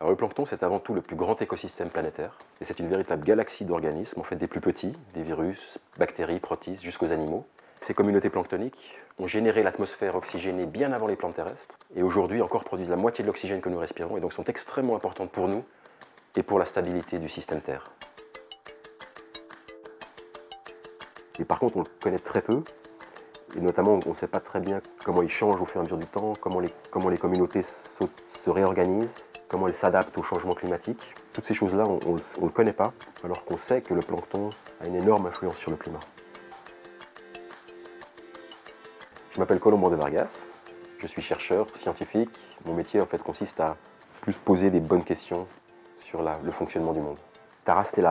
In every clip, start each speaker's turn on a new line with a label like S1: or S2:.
S1: Le plancton, c'est avant tout le plus grand écosystème planétaire, et c'est une véritable galaxie d'organismes, en fait des plus petits, des virus, bactéries, protistes, jusqu'aux animaux. Ces communautés planctoniques ont généré l'atmosphère oxygénée bien avant les plantes terrestres, et aujourd'hui encore produisent la moitié de l'oxygène que nous respirons, et donc sont extrêmement importantes pour nous et pour la stabilité du système Terre. Et par contre, on le connaît très peu, et notamment on ne sait pas très bien comment il change au fur et à mesure du temps, comment les communautés se réorganisent, comment elle s'adapte au changement climatique. Toutes ces choses-là, on ne le connaît pas, alors qu'on sait que le plancton a une énorme influence sur le climat. Je m'appelle Colombo de Vargas, je suis chercheur, scientifique. Mon métier en fait consiste à plus poser des bonnes questions sur le fonctionnement du monde. Tara, c'était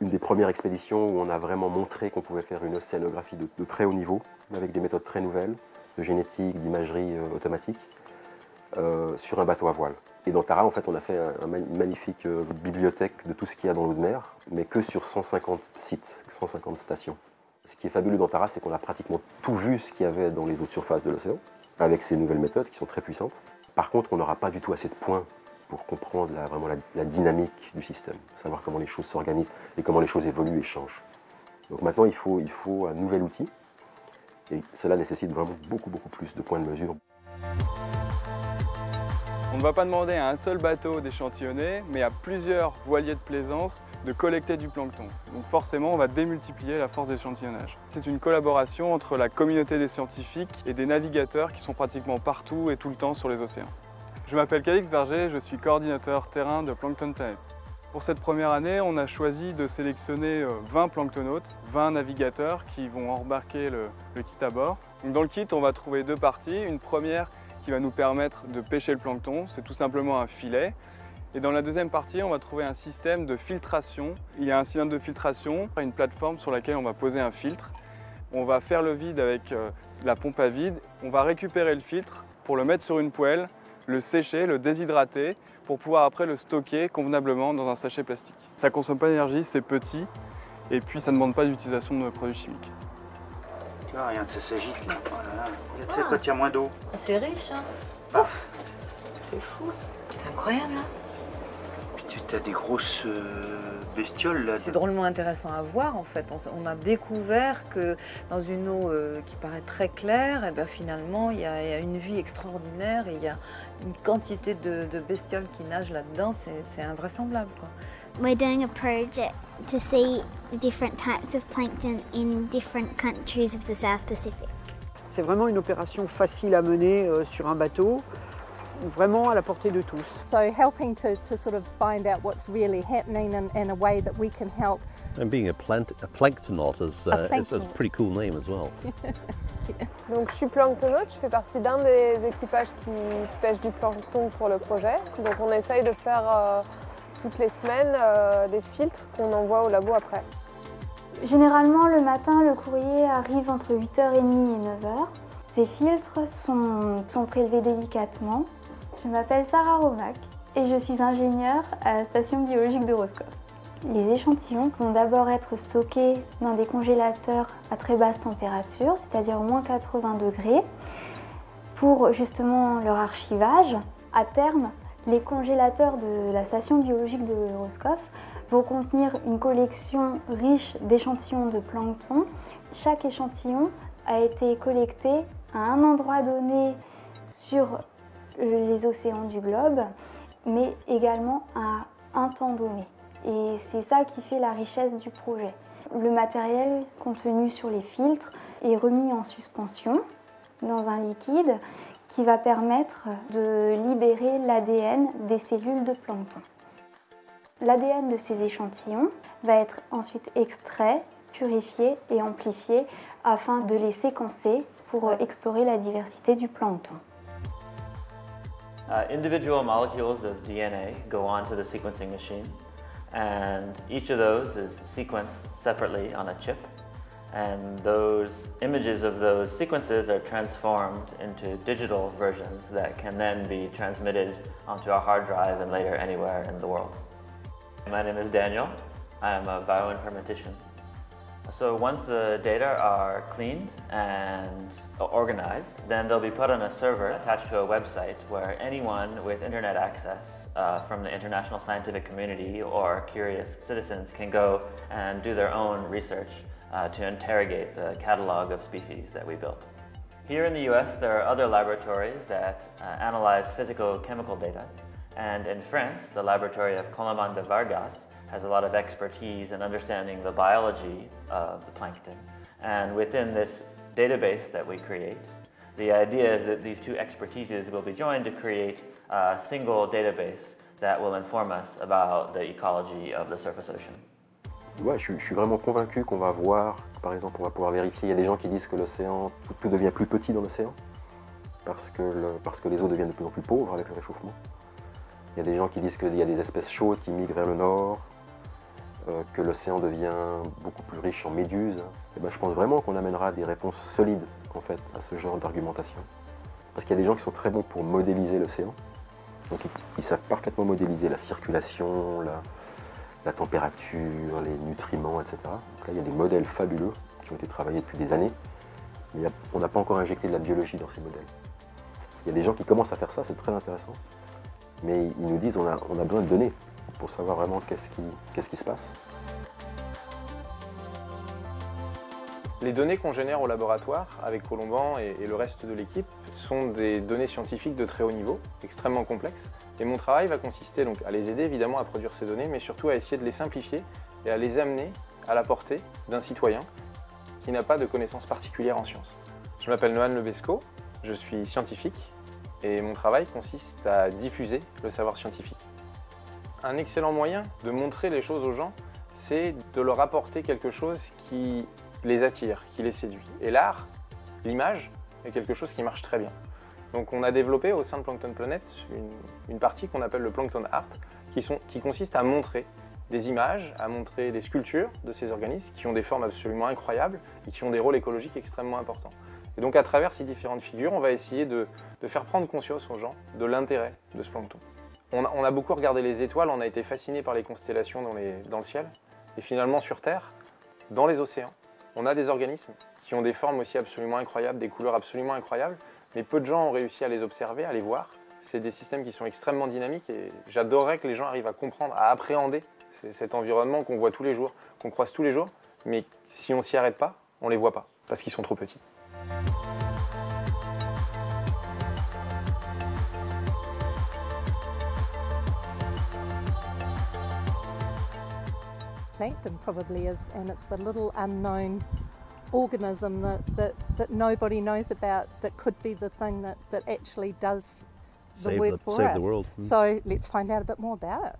S1: une des premières expéditions où on a vraiment montré qu'on pouvait faire une océanographie de, très haut niveau, avec des méthodes très nouvelles, de génétique, d'imagerie euh, automatique, euh, sur un bateau à voile. Et dans Tara, en fait, on a fait une magnifique euh, bibliothèque de tout ce qu'il y a dans l'eau de mer, mais que sur 150 sites, 150 stations. Ce qui est fabuleux dans Tara, c'est qu'on a pratiquement tout vu ce qu'il y avait dans les eaux de surface de l'océan, avec ces nouvelles méthodes qui sont très puissantes. Par contre, on n'aura pas du tout assez de points pour comprendre vraiment la, dynamique du système, savoir comment les choses s'organisent et comment les choses évoluent et changent. Donc maintenant, il faut, il faut un nouvel outil, et cela nécessite vraiment beaucoup, beaucoup plus de points de mesure.
S2: On ne va pas demander à un seul bateau d'échantillonner, mais à plusieurs voiliers de plaisance de collecter du plancton. Donc forcément, on va démultiplier la force d'échantillonnage. C'est une collaboration entre la communauté des scientifiques et des navigateurs qui sont pratiquement partout et tout le temps sur les océans. Je m'appelle Calix Berger, je suis coordinateur terrain de Plankton Planet. Pour cette première année, on a choisi de sélectionner 20 euh, planctonautes, 20 navigateurs qui vont embarquer le, le kit à bord. dans le kit, on va trouver deux parties. Une première qui va nous permettre de pêcher le plancton. C'est tout simplement un filet. Et dans la deuxième partie, on va trouver un système de filtration. Il y a un cylindre de filtration, une plateforme sur laquelle on va poser un filtre. On va faire le vide avec euh, la pompe à vide. On va récupérer le filtre pour le mettre sur une poêle, le sécher, le déshydrater, pour pouvoir après le stocker convenablement dans un sachet plastique. Ça ne consomme pas d'énergie, c'est petit, et puis ça ne demande pas d'utilisation de produits chimiques.
S3: Ah, rien de ça s'agite là. Oh là là. Tu sais, quand il y a moins d'eau.
S4: C'est riche, hein
S3: ah.
S4: C'est fou. C'est incroyable, hein
S3: As des grosses euh, bestioles.
S4: C'est drôlement intéressant à voir en fait. On, a découvert que dans une eau euh, qui paraît très claire, et eh ben, finalement il y, a, une vie extraordinaire et il y a une quantité de, de bestioles qui nagent là-dedans. C'est invraisemblable. Quoi.
S5: We're doing a project to see the different types of plankton in different countries of the South Pacific.
S6: C'est vraiment une opération facile à mener euh, sur un bateau, vraiment à la portée de tous.
S7: So helping to, to sort of find out what's really happening and, in a way that we can help.
S8: And being a, plant, a planktonaut is, uh, a is, is a pretty cool name as well.
S9: Donc je suis planktonaute, je fais partie d'un des équipages qui pêche du plancton pour le projet. Donc on essaye de faire euh, toutes les semaines euh, des filtres qu'on envoie au labo après.
S10: Généralement, le matin, le courrier arrive entre 8h30 et 9h. Ces filtres sont, sont prélevés délicatement. Je m'appelle Sarah Romac et je suis ingénieure à la station biologique de Roscoff. Les échantillons vont d'abord être stockés dans des congélateurs à très basse température, c'est-à-dire moins 80 degrés, pour justement leur archivage. À terme, les congélateurs de la station biologique de Roscoff vont contenir une collection riche d'échantillons de plancton. Chaque échantillon a été collecté à un endroit donné sur les océans du globe, mais également à un temps donné. Et c'est ça qui fait la richesse du projet. Le matériel contenu sur les filtres est remis en suspension dans un liquide qui va permettre de libérer l'ADN des cellules de plancton. L'ADN de ces échantillons va être ensuite extrait, purifié et amplifié afin de les séquencer pour explorer la diversité du plancton.
S11: Uh, individual molecules of DNA go onto the sequencing machine and each of those is sequenced separately on a chip and those images of those sequences are transformed into digital versions that can then be transmitted onto a hard drive and later anywhere in the world. My name is Daniel. I am a bioinformatician. So once the data are cleaned and organized, then they'll be put on a server attached to a website where anyone with internet access uh, from the international scientific community or curious citizens can go and do their own research uh, to interrogate the catalog of species that we built. Here in the US, there are other laboratories that uh, analyze physical chemical data. And in France, the laboratory of Coloman de Vargas has a lot of expertise in understanding the biology of the plankton. And within this database that we create, the idea is that these two expertises will be joined to create a single database that will inform us about the ecology of the surface ocean.
S1: Ouais, je, je suis vraiment convaincu qu'on va voir, par exemple, on va pouvoir vérifier, il y a des gens qui disent que l'océan, tout, tout, devient plus petit dans l'océan, parce, que le, parce que les eaux deviennent de plus en plus pauvres avec le réchauffement. Il y a des gens qui disent qu'il y a des espèces chaudes qui migrent vers le nord, euh, que l'océan devient beaucoup plus riche en méduses. Et ben, je pense vraiment qu'on amènera des réponses solides en fait, à ce genre d'argumentation. Parce qu'il y a des gens qui sont très bons pour modéliser l'océan. Donc ils, ils, savent parfaitement modéliser la circulation, la, la température, les nutriments, etc. Donc là, il y a des modèles fabuleux qui ont été travaillés depuis des années, mais on n'a pas encore injecté de la biologie dans ces modèles. Il y a des gens qui commencent à faire ça, c'est très intéressant, mais ils nous disent on a, besoin de données pour savoir vraiment qu'est-ce qui, se passe.
S12: Les données qu'on génère au laboratoire avec Colomban et, et le reste de l'équipe sont des données scientifiques de très haut niveau, extrêmement complexes. Et mon travail va consister donc à les aider évidemment à produire ces données, mais surtout à essayer de les simplifier et à les amener à la portée d'un citoyen qui n'a pas de connaissances particulières en sciences. Je m'appelle Nohan Lebesco, je suis scientifique et mon travail consiste à diffuser le savoir scientifique. Un excellent moyen de montrer les choses aux gens, c'est de leur apporter quelque chose qui les attire, qui les séduit. Et l'art, l'image, est quelque chose qui marche très bien. Donc on a développé au sein de Plankton Planet une, partie qu'on appelle le Plankton Art, qui consiste à montrer des images, à montrer des sculptures de ces organismes qui ont des formes absolument incroyables et qui ont des rôles écologiques extrêmement importants. Et donc à travers ces différentes figures, on va essayer de, faire prendre conscience aux gens de l'intérêt de ce plancton. On a, beaucoup regardé les étoiles, on a été fasciné par les constellations dans, dans le ciel. Et finalement sur Terre, dans les océans, on a des organismes qui ont des formes aussi absolument incroyables, des couleurs absolument incroyables, mais peu de gens ont réussi à les observer, à les voir. C'est des systèmes qui sont extrêmement dynamiques et j'adorerais que les gens arrivent à comprendre, à appréhender cet environnement qu'on voit tous les jours, qu'on croise tous les jours, mais si on s'y arrête pas, on les voit pas, parce qu'ils sont trop petits.
S7: Plankton probably is, and it's the little unknown organism that, that, that nobody knows about that could be the thing that, that actually does the
S8: save
S7: work
S8: the,
S7: for
S8: save
S7: us.
S8: the world. Mm.
S7: So let's find out a bit more about it.